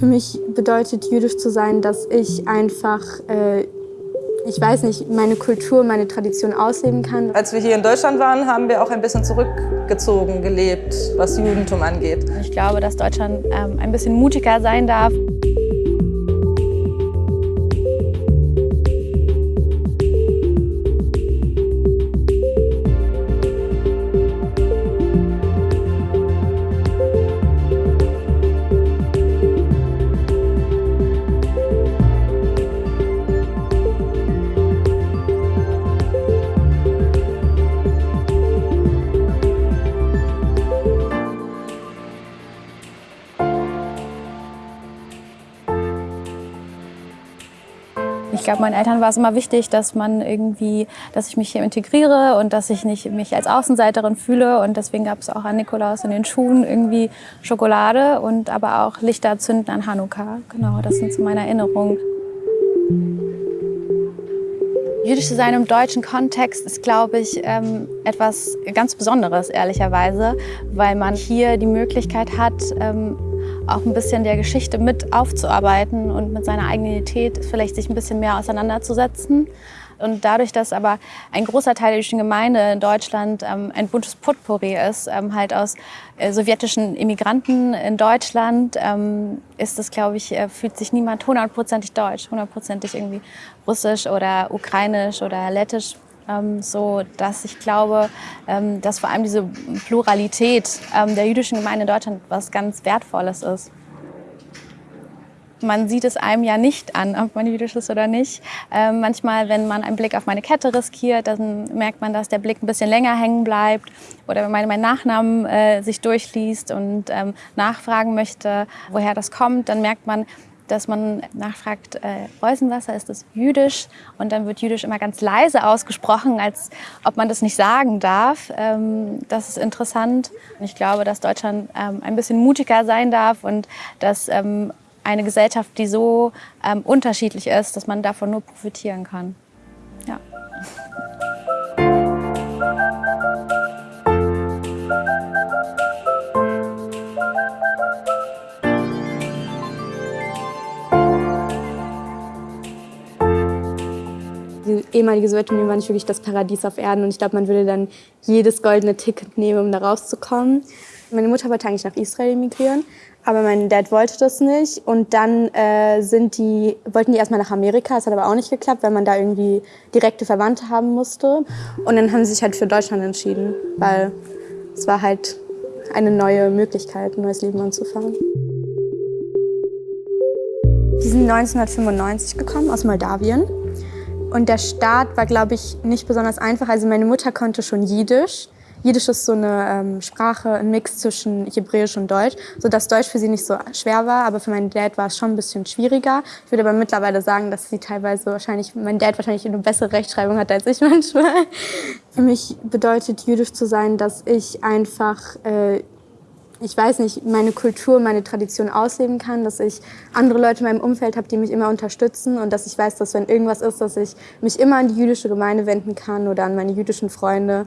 Für mich bedeutet jüdisch zu sein, dass ich einfach, äh, ich weiß nicht, meine Kultur, meine Tradition ausleben kann. Als wir hier in Deutschland waren, haben wir auch ein bisschen zurückgezogen gelebt, was Judentum angeht. Ich glaube, dass Deutschland ähm, ein bisschen mutiger sein darf. Ich glaube, meinen Eltern war es immer wichtig, dass man irgendwie, dass ich mich hier integriere und dass ich nicht mich als Außenseiterin fühle. Und deswegen gab es auch an Nikolaus in den Schuhen irgendwie Schokolade und aber auch Lichter zünden an Hanukkah. Genau, das sind so meine Erinnerungen. Jüdisch zu sein im deutschen Kontext ist, glaube ich, ähm, etwas ganz Besonderes, ehrlicherweise, weil man hier die Möglichkeit hat, ähm, auch ein bisschen der Geschichte mit aufzuarbeiten und mit seiner eigenen Identität vielleicht sich ein bisschen mehr auseinanderzusetzen. Und dadurch, dass aber ein großer Teil der jüdischen Gemeinde in Deutschland ähm, ein buntes Potpourri ist, ähm, halt aus äh, sowjetischen Immigranten in Deutschland, ähm, ist es, glaube ich, äh, fühlt sich niemand hundertprozentig deutsch, hundertprozentig irgendwie russisch oder ukrainisch oder lettisch ähm, so dass ich glaube, ähm, dass vor allem diese Pluralität ähm, der jüdischen Gemeinde in Deutschland was ganz Wertvolles ist. Man sieht es einem ja nicht an, ob man jüdisch ist oder nicht. Ähm, manchmal, wenn man einen Blick auf meine Kette riskiert, dann merkt man, dass der Blick ein bisschen länger hängen bleibt. Oder wenn man meinen Nachnamen äh, sich durchliest und ähm, nachfragen möchte, woher das kommt, dann merkt man, dass man nachfragt, äh, Reusenwasser, ist das jüdisch? Und dann wird jüdisch immer ganz leise ausgesprochen, als ob man das nicht sagen darf. Ähm, das ist interessant. Ich glaube, dass Deutschland ähm, ein bisschen mutiger sein darf und dass ähm, eine Gesellschaft, die so ähm, unterschiedlich ist, dass man davon nur profitieren kann. Ja. Die ehemalige Sowjetunion war nicht wirklich das Paradies auf Erden. Und ich glaube, man würde dann jedes goldene Ticket nehmen, um da rauszukommen. Meine Mutter wollte eigentlich nach Israel emigrieren, aber mein Dad wollte das nicht. Und dann äh, sind die, wollten die erstmal nach Amerika, das hat aber auch nicht geklappt, weil man da irgendwie direkte Verwandte haben musste. Und dann haben sie sich halt für Deutschland entschieden, weil es war halt eine neue Möglichkeit, ein neues Leben anzufangen. Die sind 1995 gekommen aus Moldawien und der Start war, glaube ich, nicht besonders einfach. Also meine Mutter konnte schon Jiddisch. Jiddisch ist so eine ähm, Sprache, ein Mix zwischen Hebräisch und Deutsch, sodass Deutsch für sie nicht so schwer war, aber für meinen Dad war es schon ein bisschen schwieriger. Ich würde aber mittlerweile sagen, dass sie teilweise wahrscheinlich, mein Dad wahrscheinlich eine bessere Rechtschreibung hat als ich manchmal. Für mich bedeutet Jüdisch zu sein, dass ich einfach äh, ich weiß nicht, meine Kultur, meine Tradition ausleben kann, dass ich andere Leute in meinem Umfeld habe, die mich immer unterstützen und dass ich weiß, dass wenn irgendwas ist, dass ich mich immer an die jüdische Gemeinde wenden kann oder an meine jüdischen Freunde.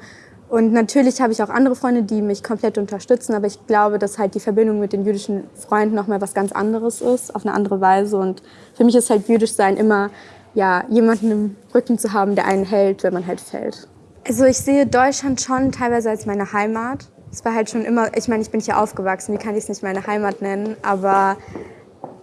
Und natürlich habe ich auch andere Freunde, die mich komplett unterstützen, aber ich glaube, dass halt die Verbindung mit den jüdischen Freunden nochmal was ganz anderes ist, auf eine andere Weise. Und für mich ist halt jüdisch sein immer, ja, jemanden im Rücken zu haben, der einen hält, wenn man halt fällt. Also ich sehe Deutschland schon teilweise als meine Heimat. Es war halt schon immer, ich meine, ich bin hier aufgewachsen, wie kann ich es nicht meine Heimat nennen, aber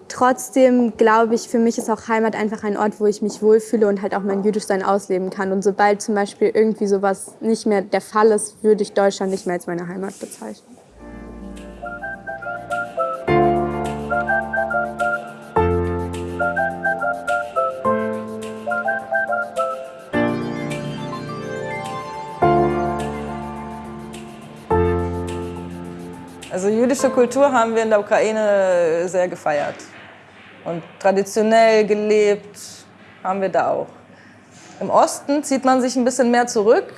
trotzdem glaube ich, für mich ist auch Heimat einfach ein Ort, wo ich mich wohlfühle und halt auch mein Jüdischsein ausleben kann. Und sobald zum Beispiel irgendwie sowas nicht mehr der Fall ist, würde ich Deutschland nicht mehr als meine Heimat bezeichnen. Also jüdische Kultur haben wir in der Ukraine sehr gefeiert. Und traditionell gelebt haben wir da auch. Im Osten zieht man sich ein bisschen mehr zurück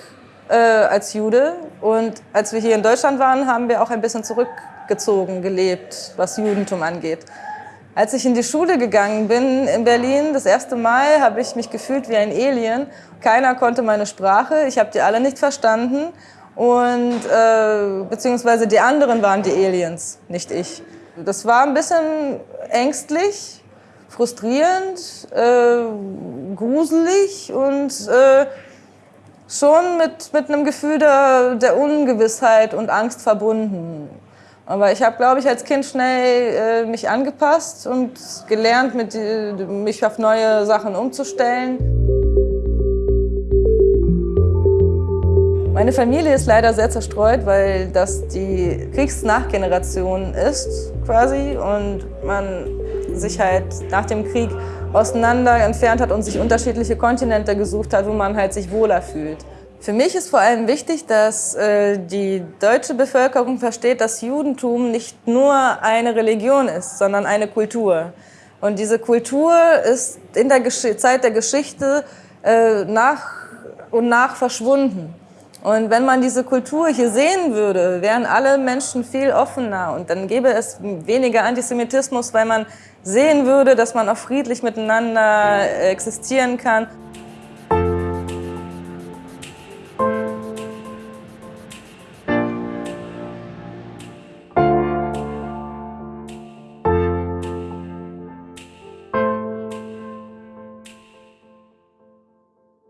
äh, als Jude. Und als wir hier in Deutschland waren, haben wir auch ein bisschen zurückgezogen gelebt, was Judentum angeht. Als ich in die Schule gegangen bin in Berlin, das erste Mal, habe ich mich gefühlt wie ein Alien. Keiner konnte meine Sprache, ich habe die alle nicht verstanden und äh, beziehungsweise die anderen waren die Aliens, nicht ich. Das war ein bisschen ängstlich, frustrierend, äh, gruselig und äh, schon mit, mit einem Gefühl der, der Ungewissheit und Angst verbunden. Aber ich habe, glaube ich, als Kind schnell äh, mich angepasst und gelernt, mit, äh, mich auf neue Sachen umzustellen. Meine Familie ist leider sehr zerstreut, weil das die Kriegsnachgeneration ist quasi und man sich halt nach dem Krieg auseinander entfernt hat und sich unterschiedliche Kontinente gesucht hat, wo man halt sich wohler fühlt. Für mich ist vor allem wichtig, dass äh, die deutsche Bevölkerung versteht, dass Judentum nicht nur eine Religion ist, sondern eine Kultur. Und diese Kultur ist in der Gesch Zeit der Geschichte äh, nach und nach verschwunden. Und wenn man diese Kultur hier sehen würde, wären alle Menschen viel offener und dann gäbe es weniger Antisemitismus, weil man sehen würde, dass man auch friedlich miteinander existieren kann.